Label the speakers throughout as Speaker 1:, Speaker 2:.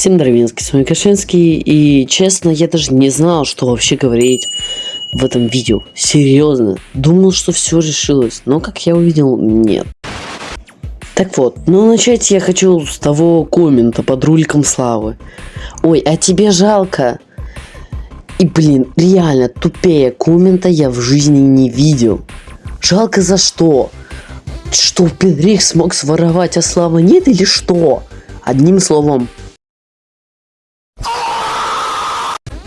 Speaker 1: Всем Дровинский, с вами Кашинский, и честно, я даже не знал, что вообще говорить в этом видео. Серьезно, думал, что все решилось, но как я увидел, нет. Так вот, ну начать я хочу с того коммента под руликом Славы. Ой, а тебе жалко? И блин, реально, тупее коммента я в жизни не видел. Жалко за что? Что Пенрих смог своровать, а Слава нет или что? Одним словом,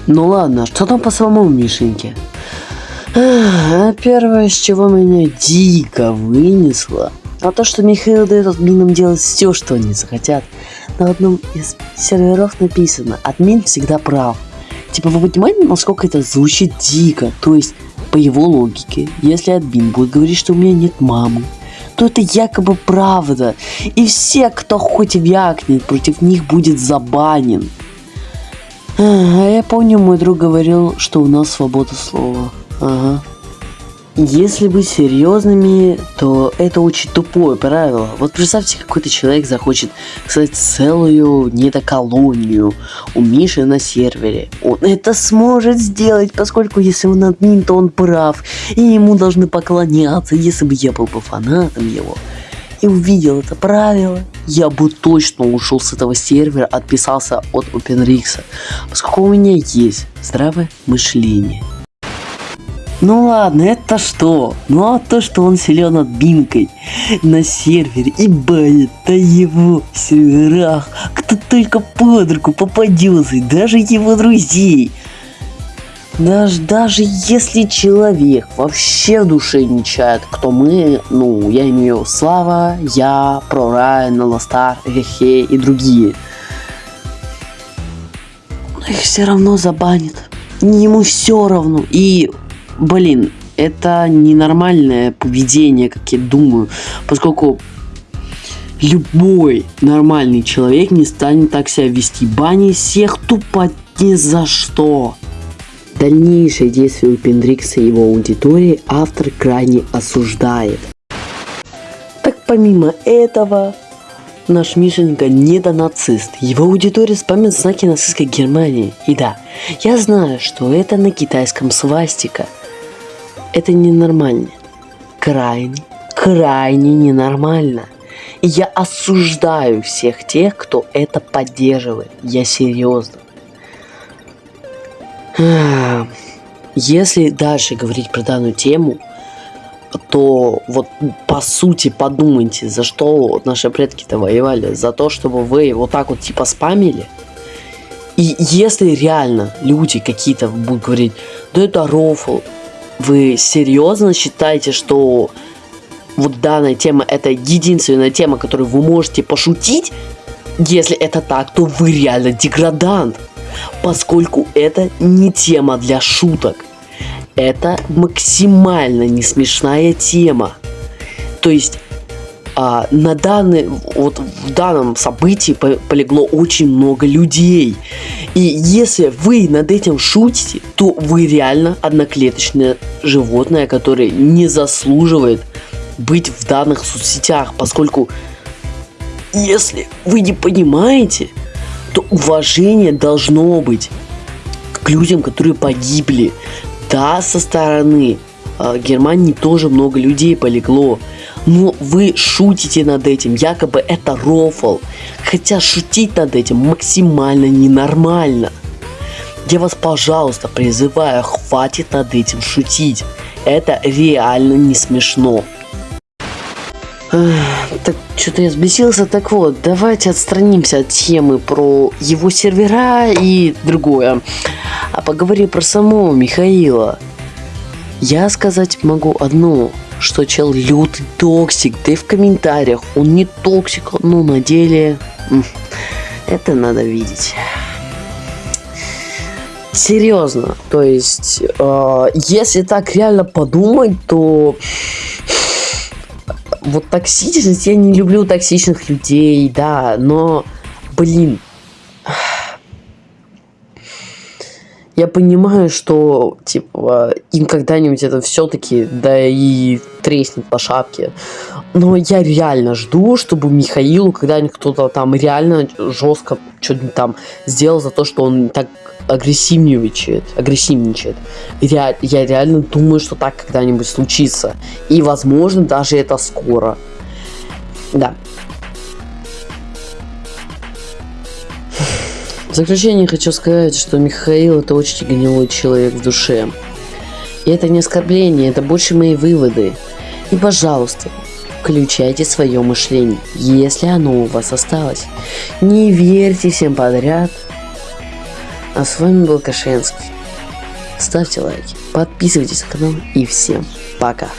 Speaker 1: Ну ладно, что там по самому Мишеньке? А первое, с чего меня дико вынесло, а то, что Михаил дает админам делать все, что они захотят. На одном из серверов написано, админ всегда прав. Типа, вы понимаете, насколько это звучит дико? То есть, по его логике, если админ будет говорить, что у меня нет мамы, то это якобы правда. И все, кто хоть вякнет, против них будет забанен. А я помню, мой друг говорил, что у нас свобода слова. Ага. Если быть серьезными, то это очень тупое правило. Вот представьте, какой-то человек захочет создать целую недоколонию у Миши на сервере. Он это сможет сделать, поскольку если он админ, то он прав. И ему должны поклоняться, если бы я был бы фанатом его и увидел это правило, я бы точно ушел с этого сервера, отписался от OpenRix, поскольку у меня есть здравое мышление. Ну ладно, это что? Ну а то, что он силен админкой на сервере и банит на его серверах, кто только под руку попадется, даже его друзей. Даже, даже если человек вообще в душе не чает, кто мы, ну, я имею Слава, я, Прорайн, Ластар, Гехе и другие. Но их все равно забанит. Ему все равно. И, блин, это ненормальное поведение, как я думаю, поскольку любой нормальный человек не станет так себя вести. Бани всех тупо ни за что. Дальнейшие действия Пендрикса и его аудитории автор крайне осуждает. Так помимо этого, наш Мишенька недонацист. Его аудитория спамит знаки нацистской Германии. И да, я знаю, что это на китайском свастика. Это ненормально. Крайне, крайне ненормально. И я осуждаю всех тех, кто это поддерживает. Я серьезно. Если дальше говорить про данную тему, то вот по сути подумайте, за что наши предки-то воевали. За то, чтобы вы вот так вот типа спамили. И если реально люди какие-то будут говорить, да это рофл, вы серьезно считаете, что вот данная тема это единственная тема, которую вы можете пошутить? Если это так, то вы реально деградант поскольку это не тема для шуток. Это максимально не смешная тема. То есть а, на данный, вот в данном событии полегло очень много людей. И если вы над этим шутите, то вы реально одноклеточное животное, которое не заслуживает быть в данных соцсетях, поскольку если вы не понимаете, то уважение должно быть к людям, которые погибли. Да, со стороны э, Германии тоже много людей полегло. Но вы шутите над этим, якобы это рофл. Хотя шутить над этим максимально ненормально. Я вас, пожалуйста, призываю, хватит над этим шутить. Это реально не смешно. Так, что-то я взбесился. Так вот, давайте отстранимся от темы про его сервера и другое. А поговорим про самого Михаила. Я сказать могу одно, что чел лютый токсик, да и в комментариях он не токсик, но на деле это надо видеть. Серьезно, то есть, э, если так реально подумать, то вот токсичность, я не люблю токсичных людей, да, но, блин, Я понимаю, что, типа, им когда-нибудь это все-таки, да и треснет по шапке. Но я реально жду, чтобы Михаилу когда-нибудь кто-то там реально жестко что-нибудь там сделал за то, что он так агрессивничает, агрессивничает. Ре я реально думаю, что так когда-нибудь случится. И, возможно, даже это скоро. Да. В заключение хочу сказать, что Михаил это очень гнилой человек в душе. И это не оскорбление, это больше мои выводы. И пожалуйста, включайте свое мышление, если оно у вас осталось. Не верьте всем подряд. А с вами был Кашенский. Ставьте лайки, подписывайтесь на канал и всем пока.